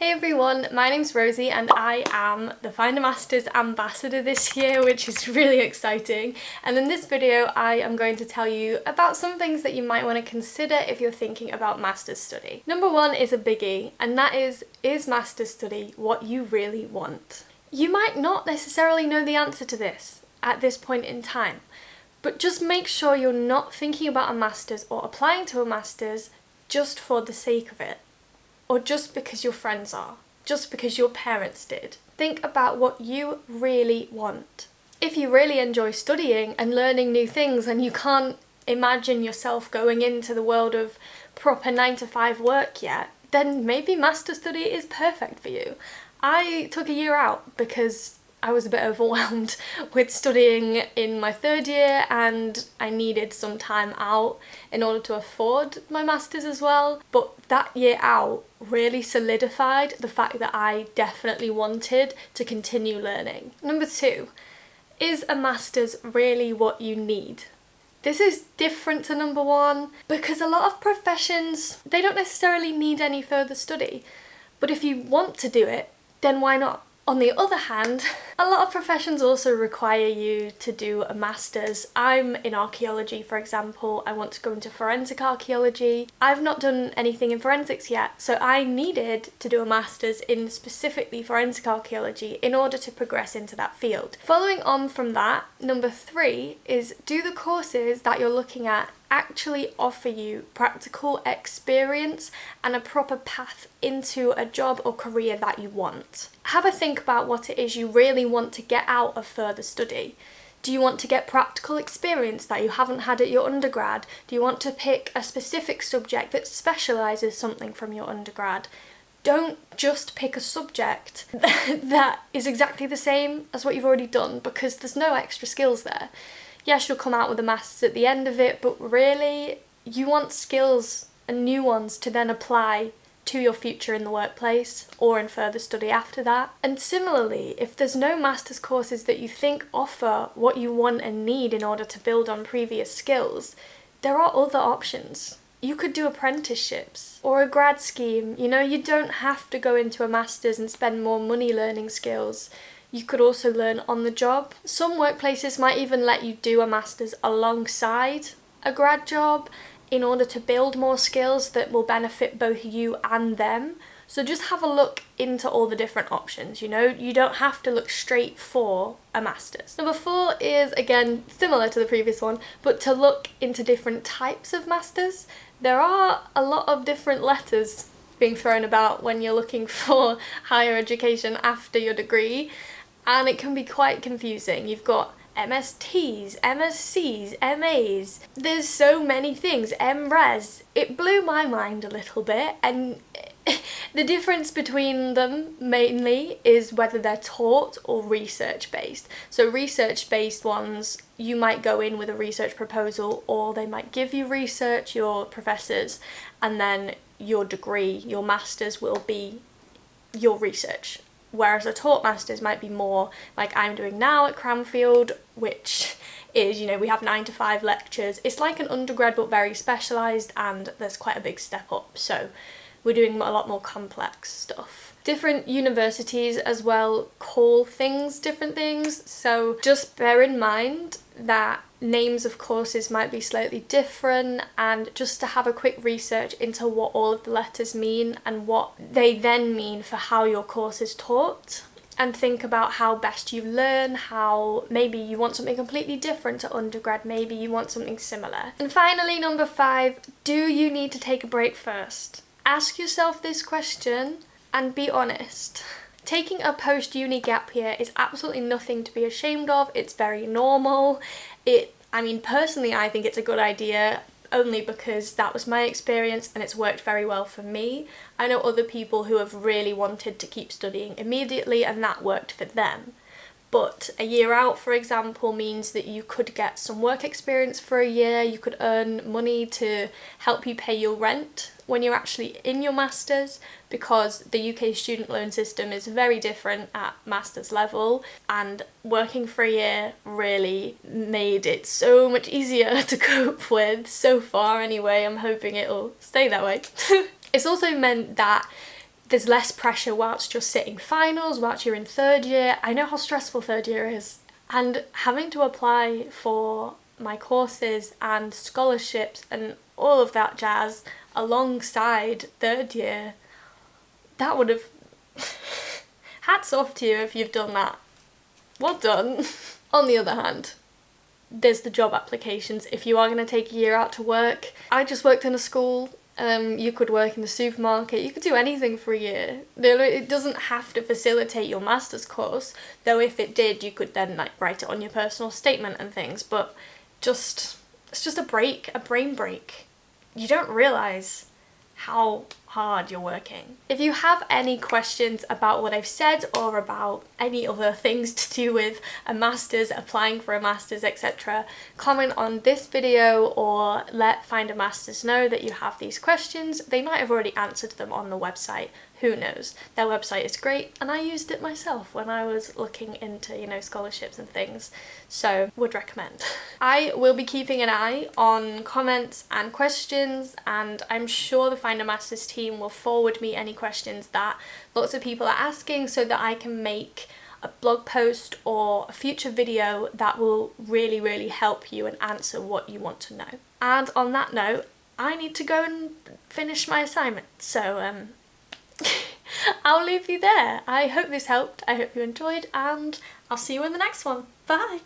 Hey everyone, my name's Rosie and I am the Find a Masters ambassador this year, which is really exciting. And in this video, I am going to tell you about some things that you might want to consider if you're thinking about master's study. Number one is a biggie, and that is, is master's study what you really want? You might not necessarily know the answer to this at this point in time, but just make sure you're not thinking about a master's or applying to a master's just for the sake of it or just because your friends are, just because your parents did. Think about what you really want. If you really enjoy studying and learning new things and you can't imagine yourself going into the world of proper 9 to 5 work yet, then maybe master study is perfect for you. I took a year out because I was a bit overwhelmed with studying in my third year and I needed some time out in order to afford my masters as well. But that year out really solidified the fact that I definitely wanted to continue learning. Number two, is a master's really what you need? This is different to number one because a lot of professions, they don't necessarily need any further study. But if you want to do it, then why not? On the other hand, a lot of professions also require you to do a master's. I'm in archaeology, for example. I want to go into forensic archaeology. I've not done anything in forensics yet, so I needed to do a master's in specifically forensic archaeology in order to progress into that field. Following on from that, number three is do the courses that you're looking at actually offer you practical experience and a proper path into a job or career that you want. Have a think about what it is you really want to get out of further study. Do you want to get practical experience that you haven't had at your undergrad? Do you want to pick a specific subject that specialises something from your undergrad? Don't just pick a subject that is exactly the same as what you've already done because there's no extra skills there yes, you'll come out with a master's at the end of it, but really you want skills and new ones to then apply to your future in the workplace or in further study after that. And similarly, if there's no master's courses that you think offer what you want and need in order to build on previous skills, there are other options. You could do apprenticeships or a grad scheme. You know, you don't have to go into a master's and spend more money learning skills you could also learn on the job. Some workplaces might even let you do a master's alongside a grad job in order to build more skills that will benefit both you and them. So just have a look into all the different options, you know, you don't have to look straight for a master's. Number four is, again, similar to the previous one, but to look into different types of masters. There are a lot of different letters being thrown about when you're looking for higher education after your degree and it can be quite confusing. You've got MSTs, MSCs, MAs. There's so many things. MRes. It blew my mind a little bit and the difference between them mainly is whether they're taught or research based. So research based ones you might go in with a research proposal or they might give you research, your professors, and then your degree, your masters will be your research whereas a taught masters might be more like I'm doing now at Cranfield which is you know we have nine to five lectures. It's like an undergrad but very specialised and there's quite a big step up. So we're doing a lot more complex stuff. Different universities as well call things different things so just bear in mind that names of courses might be slightly different and just to have a quick research into what all of the letters mean and what they then mean for how your course is taught and think about how best you learn, how maybe you want something completely different to undergrad, maybe you want something similar. And finally, number five, do you need to take a break first? Ask yourself this question and be honest. Taking a post-uni gap year is absolutely nothing to be ashamed of, it's very normal. It, I mean, personally I think it's a good idea only because that was my experience and it's worked very well for me. I know other people who have really wanted to keep studying immediately and that worked for them. But a year out, for example, means that you could get some work experience for a year, you could earn money to help you pay your rent when you're actually in your Masters because the UK student loan system is very different at Masters level and working for a year really made it so much easier to cope with so far anyway. I'm hoping it'll stay that way. it's also meant that there's less pressure whilst you're sitting finals, whilst you're in third year. I know how stressful third year is. And having to apply for my courses and scholarships and all of that jazz alongside third year, that would have... Hats off to you if you've done that. Well done. On the other hand, there's the job applications if you are going to take a year out to work. I just worked in a school um, you could work in the supermarket, you could do anything for a year. It doesn't have to facilitate your master's course, though if it did you could then like write it on your personal statement and things, but just, it's just a break, a brain break. You don't realise how hard you're working. If you have any questions about what I've said or about any other things to do with a master's, applying for a master's, etc., comment on this video or let Find a Masters know that you have these questions. They might have already answered them on the website, who knows. Their website is great and I used it myself when I was looking into, you know, scholarships and things, so would recommend. I will be keeping an eye on comments and questions and I'm sure the Find a Masters team team will forward me any questions that lots of people are asking so that I can make a blog post or a future video that will really really help you and answer what you want to know. And on that note I need to go and finish my assignment so um I'll leave you there. I hope this helped, I hope you enjoyed and I'll see you in the next one. Bye!